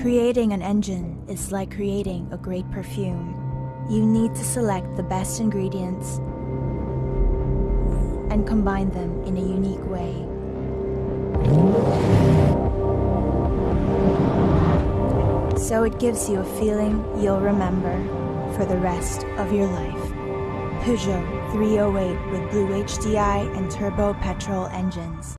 Creating an engine is like creating a great perfume. You need to select the best ingredients and combine them in a unique way. So it gives you a feeling you'll remember for the rest of your life. Peugeot 308 with Blue HDI and turbo petrol engines.